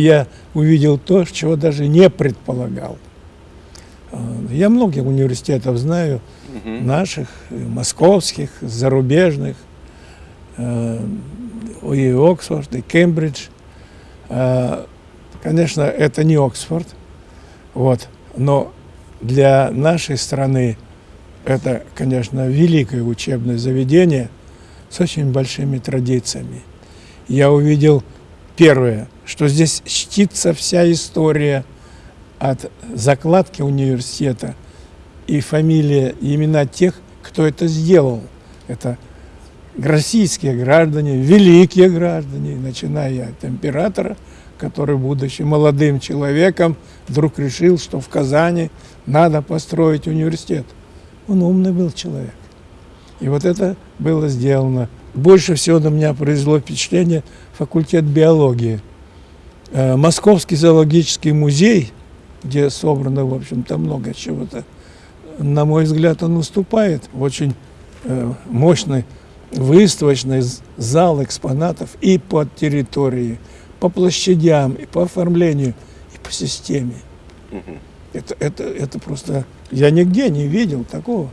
я увидел то, чего даже не предполагал. Э, Я многих университетов знаю, наших, и московских, зарубежных, э, и Оксфорд, и Кембридж. Э, Конечно, это не Оксфорд, вот, но для нашей страны это, конечно, великое учебное заведение с очень большими традициями. Я увидел первое, что здесь чтится вся история от закладки университета и фамилия, и имена тех, кто это сделал. Это российские граждане, великие граждане, начиная от императора, который, будучи молодым человеком, вдруг решил, что в Казани надо построить университет. Он умный был человек. И вот это было сделано. Больше всего на меня произвело впечатление факультет биологии. Э, Московский зоологический музей, где собрано, в общем-то, много чего-то, на мой взгляд, он выступает в очень э, мощный выставочный зал экспонатов и по территории, по площадям, и по оформлению, и по системе. Это, это, это просто... Я нигде не видел такого.